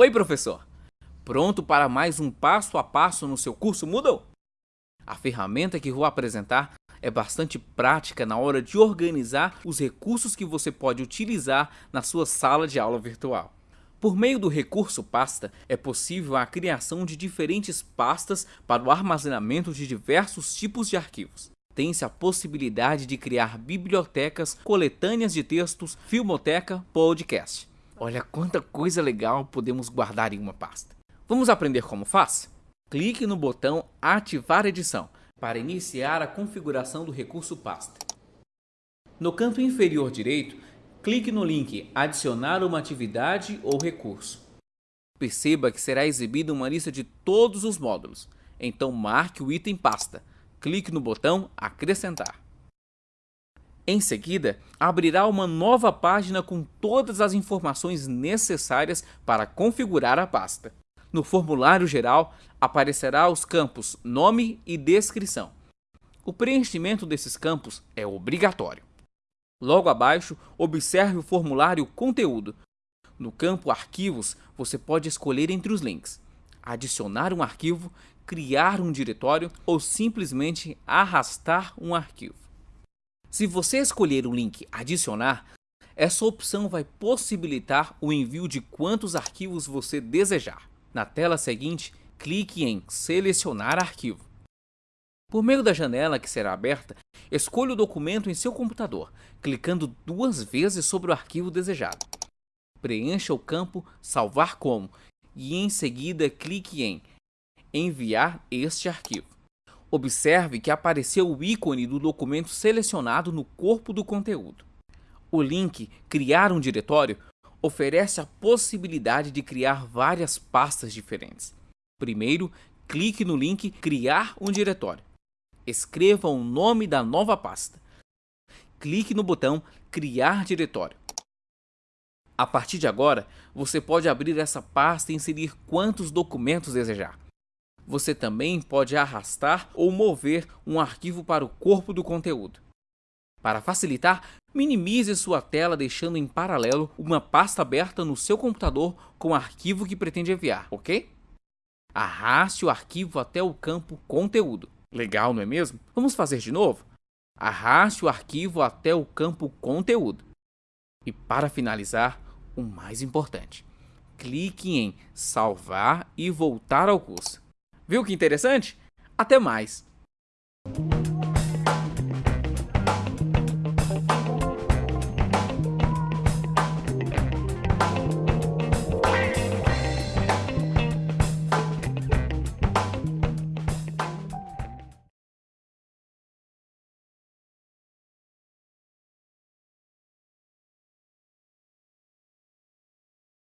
Oi, professor! Pronto para mais um passo a passo no seu curso Moodle? A ferramenta que vou apresentar é bastante prática na hora de organizar os recursos que você pode utilizar na sua sala de aula virtual. Por meio do recurso pasta, é possível a criação de diferentes pastas para o armazenamento de diversos tipos de arquivos. Tem-se a possibilidade de criar bibliotecas, coletâneas de textos, filmoteca, podcast. Olha quanta coisa legal podemos guardar em uma pasta. Vamos aprender como faz? Clique no botão Ativar edição para iniciar a configuração do recurso pasta. No canto inferior direito, clique no link Adicionar uma atividade ou recurso. Perceba que será exibida uma lista de todos os módulos, então marque o item pasta. Clique no botão Acrescentar. Em seguida, abrirá uma nova página com todas as informações necessárias para configurar a pasta. No formulário geral, aparecerá os campos Nome e Descrição. O preenchimento desses campos é obrigatório. Logo abaixo, observe o formulário Conteúdo. No campo Arquivos, você pode escolher entre os links, adicionar um arquivo, criar um diretório ou simplesmente arrastar um arquivo. Se você escolher o link Adicionar, essa opção vai possibilitar o envio de quantos arquivos você desejar. Na tela seguinte, clique em Selecionar arquivo. Por meio da janela que será aberta, escolha o documento em seu computador, clicando duas vezes sobre o arquivo desejado. Preencha o campo Salvar como e em seguida clique em Enviar este arquivo. Observe que apareceu o ícone do documento selecionado no corpo do conteúdo. O link Criar um diretório oferece a possibilidade de criar várias pastas diferentes. Primeiro, clique no link Criar um diretório. Escreva o nome da nova pasta. Clique no botão Criar diretório. A partir de agora, você pode abrir essa pasta e inserir quantos documentos desejar você também pode arrastar ou mover um arquivo para o corpo do conteúdo. Para facilitar, minimize sua tela deixando em paralelo uma pasta aberta no seu computador com o arquivo que pretende enviar, ok? Arraste o arquivo até o campo Conteúdo. Legal, não é mesmo? Vamos fazer de novo? Arraste o arquivo até o campo Conteúdo. E para finalizar, o mais importante, clique em Salvar e voltar ao curso. Viu que interessante? Até mais!